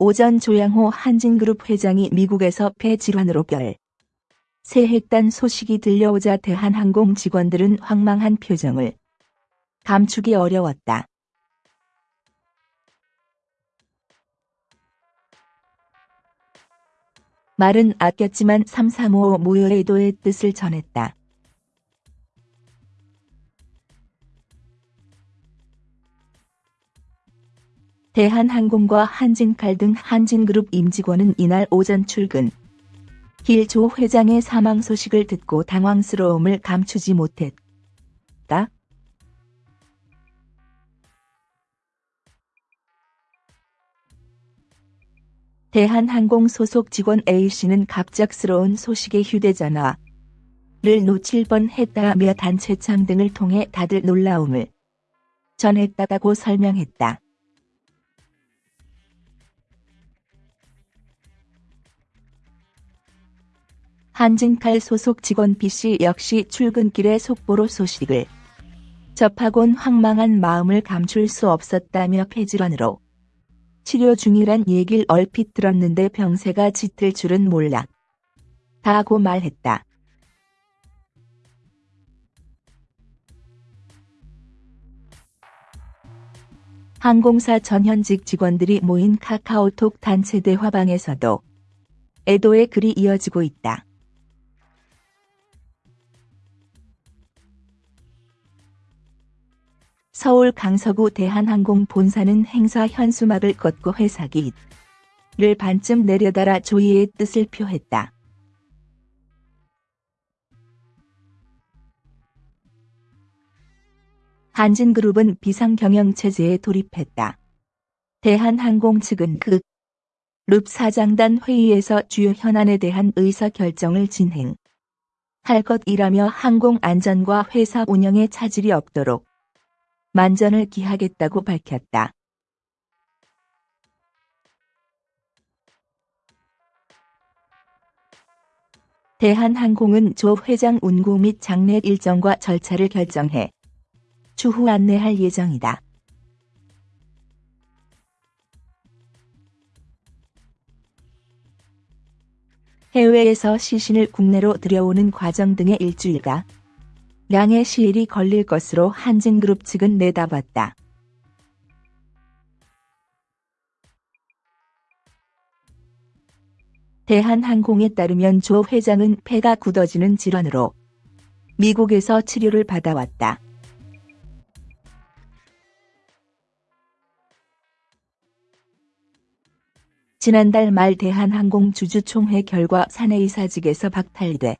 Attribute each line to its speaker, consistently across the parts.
Speaker 1: 오전 조양호 한진그룹 회장이 미국에서 폐 질환으로 별. 새핵단 소식이 들려오자 대한항공 직원들은 황망한 표정을 감추기 어려웠다. 말은 아꼈지만 3355 무효의도의 뜻을 전했다. 대한항공과 한진칼 등 한진그룹 임직원은 이날 오전 출근. 길조 회장의 사망 소식을 듣고 당황스러움을 감추지 못했다. 대한항공 소속 직원 A씨는 갑작스러운 소식에 휴대전화를 놓칠 뻔했다며 단체창 등을 통해 다들 놀라움을 전했다고 설명했다. 한진칼 소속 직원 B씨 역시 출근길에 속보로 소식을 접하곤 황망한 마음을 감출 수 없었다며 폐질환으로 치료 중이란 얘길 얼핏 들었는데 병세가 짙을 줄은 몰라. 다고 말했다. 항공사 전현직 직원들이 모인 카카오톡 단체 대화방에서도 애도의 글이 이어지고 있다. 서울 강서구 대한항공 본사는 행사 현수막을 걷고 회사 기를 반쯤 내려달아 조의의 뜻을 표했다. 한진그룹은 비상경영체제에 돌입했다. 대한항공 측은 그 룹 사장단 회의에서 주요 현안에 대한 의사결정을 진행 할 것이라며 항공안전과 회사 운영에 차질이 없도록 만전을 기하겠다고 밝혔다. 대한항공은 조 회장 운구 및 장례 일정과 절차를 결정해 추후 안내할 예정이다. 해외에서 시신을 국내로 들여오는 과정 등의 일주일가 량의 시일이 걸릴 것으로 한진그룹 측은 내다봤다. 대한항공에 따르면 조 회장은 폐가 굳어지는 질환으로 미국에서 치료를 받아왔다. 지난달 말 대한항공 주주총회 결과 사내이사직에서 박탈돼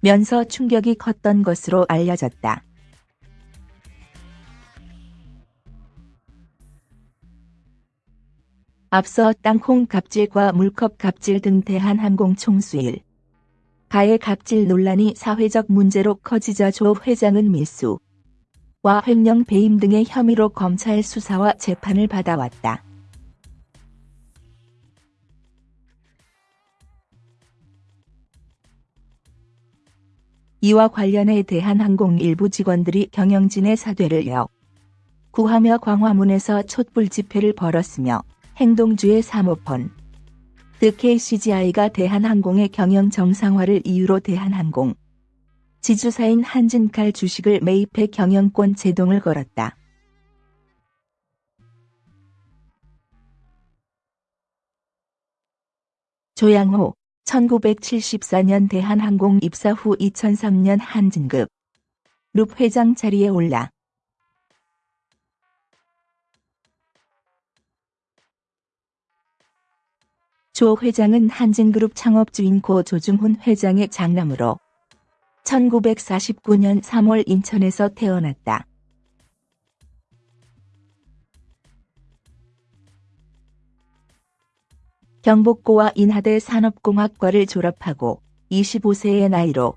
Speaker 1: 면서 충격이 컸던 것으로 알려졌다. 앞서 땅콩 갑질과 물컵 갑질 등 대한항공 총수일 가해 갑질 논란이 사회적 문제로 커지자 조 회장은 밀수 와 횡령 배임 등의 혐의로 검찰 수사와 재판을 받아왔다. 이와 관련해 대한항공 일부 직원들이 경영진의 사퇴를 여 구하며 광화문에서 촛불 집회를 벌였으며 행동주의 사모펀 드 KCGI가 대한항공의 경영 정상화를 이유로 대한항공 지주사인 한진칼 주식을 매입해 경영권 제동을 걸었다. 조양호 1974년 대한항공 입사 후 2003년 한진급 룹 회장 자리에 올라 조 회장은 한진그룹 창업주인 고 조중훈 회장의 장남으로 1949년 3월 인천에서 태어났다. 경복고와 인하대 산업공학과를 졸업하고 25세의 나이로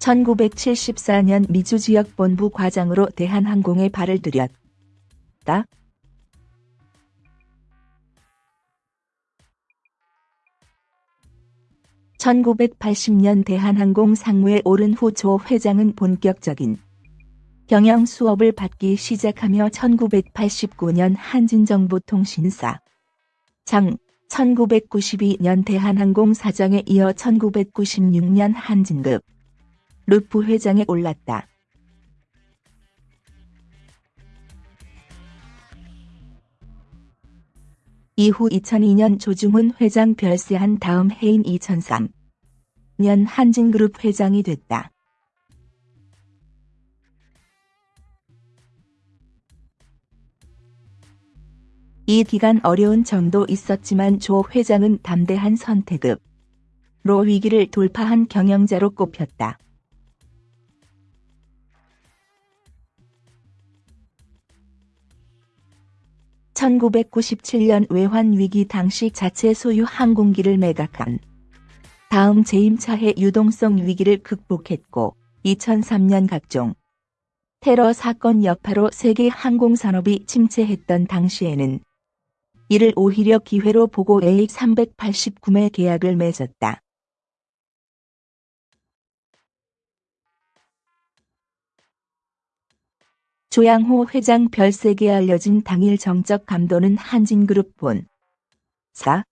Speaker 1: 1974년 미주지역본부 과장으로 대한항공에 발을 들였다. (1980년) 대한항공 상무에 오른 후 조 회장은 본격적인 경영 수업을 받기 시작하며 1989년 한진정보통신사 장 1992년 대한항공 사장에 이어 1996년 한진급 루프 회장에 올랐다. 이후 2002년 조중훈 회장 별세한 다음 해인 2003년 한진그룹 회장이 됐다. 이 기간 어려운 점도 있었지만 조 회장은 담대한 선택으로 위기를 돌파한 경영자로 꼽혔다. (1997년) 외환위기 당시 자체 소유 항공기를 매각한 다음 재임차해 유동성 위기를 극복했고 2003년 각종 테러 사건 여파로 세계 항공산업이 침체했던 당시에는 이를 오히려 기회로 보고 A389매 계약을 맺었다. 조양호 회장 별세게 알려진 당일 정적 감도는 한진그룹 본 4.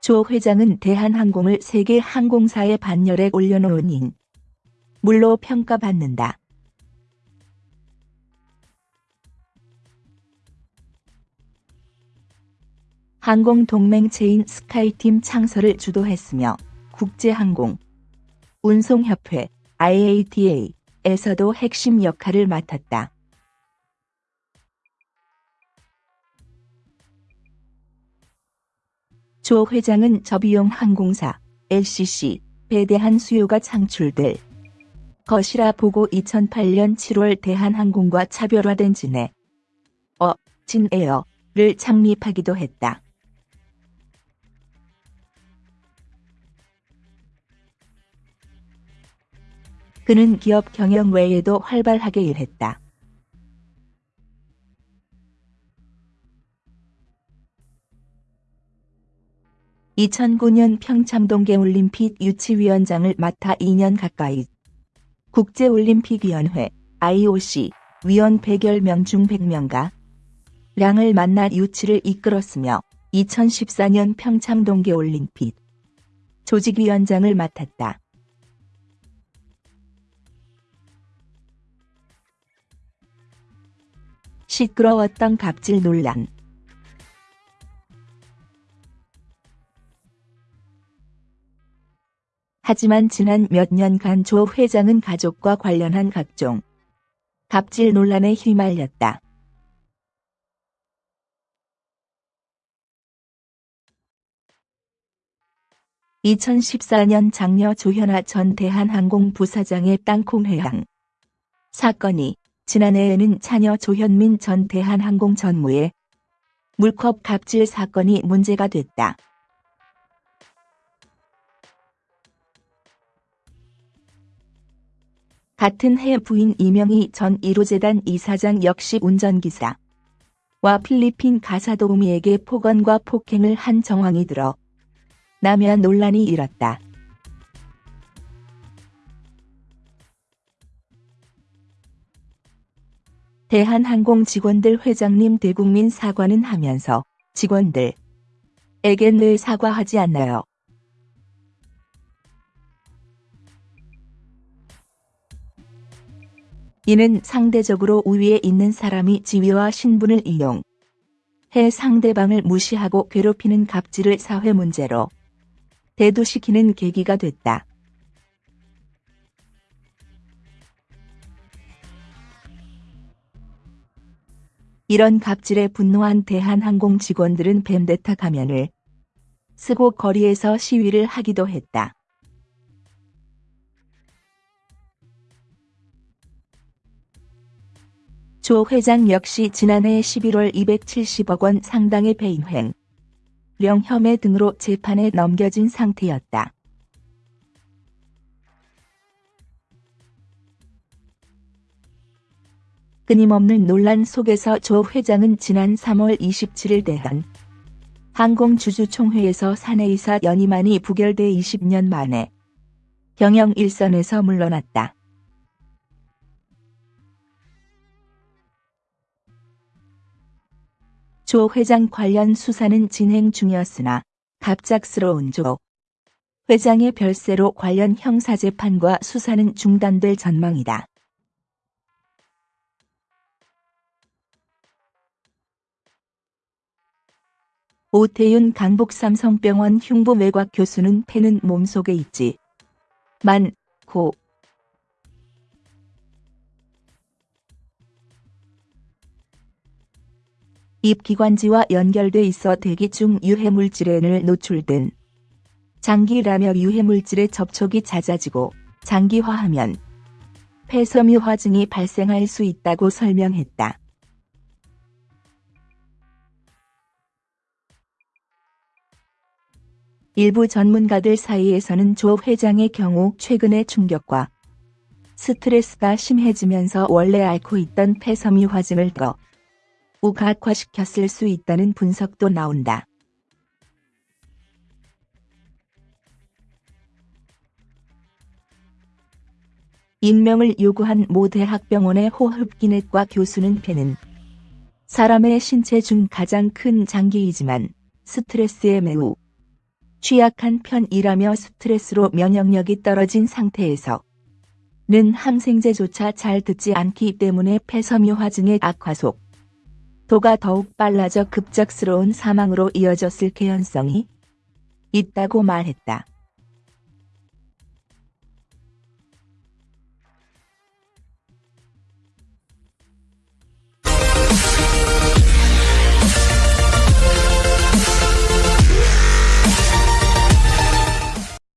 Speaker 1: 조 회장은 대한항공을 세계 항공사의 반열에 올려놓은 인 물로 평가받는다. 항공 동맹체인 스카이팀 창설을 주도했으며 국제항공 운송협회 IATA에서도 핵심 역할을 맡았다. 조 회장은 저비용 항공사 LCC에 대한 수요가 창출될 것이라 보고 2008년 7월 대한항공과 차별화된 진해 어, 진에어를 창립하기도 했다. 그는 기업 경영 외에도 활발하게 일했다. (2009년) 평창 동계올림픽 유치위원장을 맡아 2년 가까이 국제올림픽위원회 IOC 위원 100여 중 100명가 량을 만나 유치를 이끌었으며 2014년 평창 동계올림픽 조직위원장을 맡았다. 시끄러웠던 갑질 논란 하지만 지난 몇 년간 조 회장은 가족과 관련한 각종 갑질 논란에 휘말렸다. (2014년) 장녀 조현아 전 대한항공 부사장의 땅콩 회항 사건이 지난해에는 차녀 조현민 전 대한항공 전무의 물컵 갑질 사건이 문제가 됐다. 같은 해 부인 이명희 전 1호재단 이사장 역시 운전기사 와 필리핀 가사 도우미에게 폭언과 폭행을 한 정황이 들어 남연 논란이 일었다. 대한항공 직원들 회장님 대국민 사과는 하면서 직원들에게 늘 사과하지 않나요? 이는 상대적으로 우위에 있는 사람이 지위와 신분을 이용 해 상대방을 무시하고 괴롭히는 갑질을 사회 문제로 대두시키는 계기가 됐다. 이런 갑질에 분노한 대한항공 직원들은 벤데타 가면을 쓰고 거리에서 시위를 하기도 했다. 조 회장 역시 지난해 11월 270억 원 상당의 배임행, 령 혐의 등으로 재판에 넘겨진 상태였다. 끊임없는 논란 속에서 조 회장은 지난 3월 27일 대한 항공주주총회에서 사내이사 연임안이 부결돼 20년 만에 경영 일선에서 물러났다. 조 회장 관련 수사는 진행 중이었으나 갑작스러운 조 회장의 별세로 관련 형사재판과 수사는 중단될 전망이다. 오태윤 강북 삼성병원 흉부외과 교수는 폐는 몸속에 있지. 만, 고. 입기관지와 연결돼 있어 대기 중 유해물질에는 노출된 장기라며 유해물질의 접촉이 잦아지고 장기화하면 폐섬유화증이 발생할 수 있다고 설명했다. 일부 전문가들 사이에서는 조 회장의 경우 최근의 충격과 스트레스가 심해지면서 원래 앓고 있던 폐섬유화증을 더 우각화시켰을 수 있다는 분석도 나온다. 임명을 요구한 모 대학병원의 호흡기내과 교수는 폐는 사람의 신체 중 가장 큰 장기이지만 스트레스에 매우 취약한 편이라며 스트레스로 면역력이 떨어진 상태에서 는 항생제조차 잘 듣지 않기 때문에 폐섬유화증의 악화 속 도가 더욱 빨라져 급작스러운 사망으로 이어졌을 개연성이 있다고 말했다.